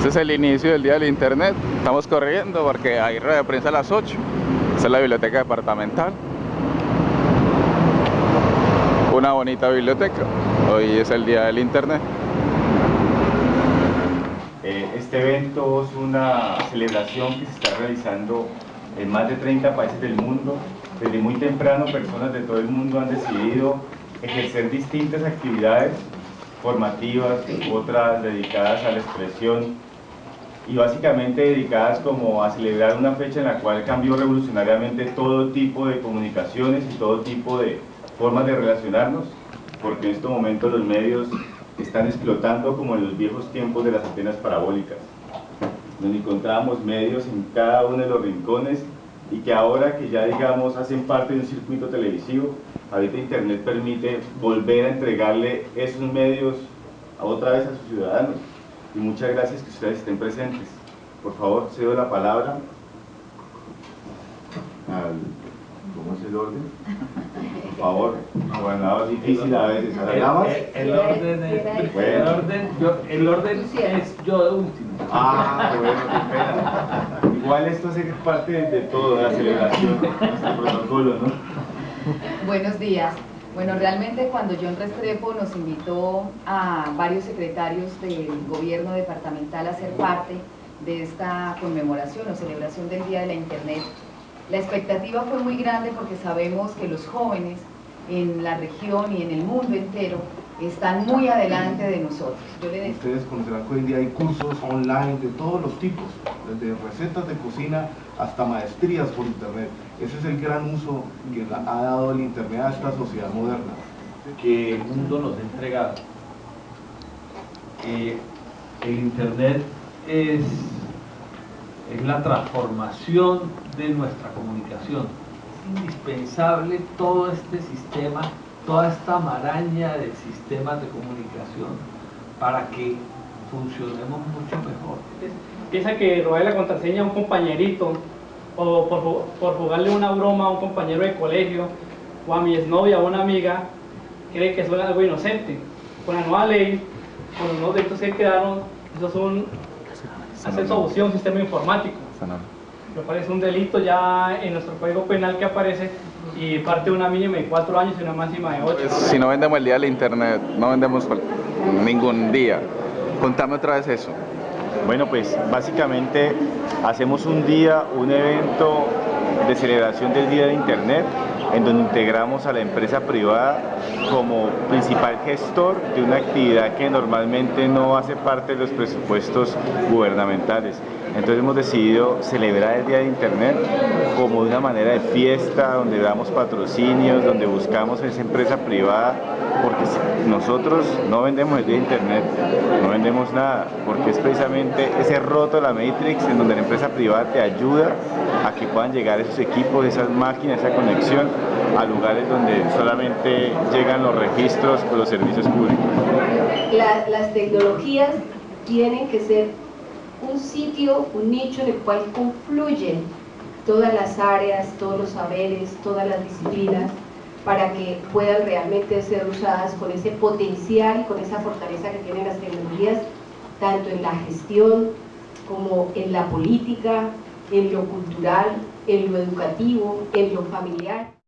Este es el inicio del día del internet. Estamos corriendo porque hay rueda de prensa a las 8. Esta es la biblioteca departamental. Una bonita biblioteca. Hoy es el día del internet. Eh, este evento es una celebración que se está realizando en más de 30 países del mundo. Desde muy temprano personas de todo el mundo han decidido ejercer distintas actividades formativas, otras dedicadas a la expresión y básicamente dedicadas como a celebrar una fecha en la cual cambió revolucionariamente todo tipo de comunicaciones y todo tipo de formas de relacionarnos, porque en estos momentos los medios están explotando como en los viejos tiempos de las antenas parabólicas, donde encontramos medios en cada uno de los rincones y que ahora que ya digamos hacen parte de un circuito televisivo, ahorita internet permite volver a entregarle esos medios a otra vez a sus ciudadanos y muchas gracias que ustedes estén presentes. Por favor, cedo la palabra al... ¿Cómo es el orden? Por favor, gobernador difícil a veces. El, el, orden es... El orden, yo, el orden es yo de último. Ah, bueno, qué pena. Igual esto hace parte de, de todo, de la celebración, nuestro protocolo, ¿no? Buenos días. Bueno, realmente cuando John Restrepo nos invitó a varios secretarios del gobierno departamental a ser parte de esta conmemoración o celebración del Día de la Internet, la expectativa fue muy grande porque sabemos que los jóvenes en la región y en el mundo entero están muy adelante de nosotros. Ustedes conocerán que hoy en día hay cursos online de todos los tipos, desde recetas de cocina hasta maestrías por internet. Ese es el gran uso que ha dado el internet a esta sociedad moderna. Que el mundo nos ha entregado. Eh, el internet es, es la transformación de nuestra comunicación. Es indispensable todo este sistema toda esta maraña de sistemas de comunicación para que funcionemos mucho mejor. Piensa que robarle la contraseña a un compañerito o por, por, jugarle una broma a un compañero de colegio o a mi exnovia o a una amiga, cree que eso es algo inocente. Con la nueva ley, con los nuevos delitos que quedaron, eso es un acceso a un sistema informático. Me parece un delito ya en nuestro código penal que aparece y parte de una mínima de cuatro años y una máxima de ocho. Si no vendemos el día del internet, no vendemos ningún día. Contame otra vez eso. Bueno, pues básicamente hacemos un día, un evento de celebración del Día de Internet en donde integramos a la empresa privada como principal gestor de una actividad que normalmente no hace parte de los presupuestos gubernamentales. Entonces hemos decidido celebrar el Día de Internet como una manera de fiesta, donde damos patrocinios, donde buscamos esa empresa privada, porque nosotros no vendemos el Día de Internet, no vendemos nada, porque es precisamente ese roto de la Matrix en donde la empresa privada te ayuda a que puedan llegar esos equipos, esas máquinas, esa conexión a lugares donde solamente llegan los registros o los servicios públicos. las tecnologías tienen que ser un sitio, un nicho en el cual confluyen todas las áreas, todos los saberes, todas las disciplinas, para que puedan realmente ser usadas con ese potencial y con esa fortaleza que tienen las tecnologías, tanto en la gestión como en la política, en lo cultural, en lo educativo, en lo familiar.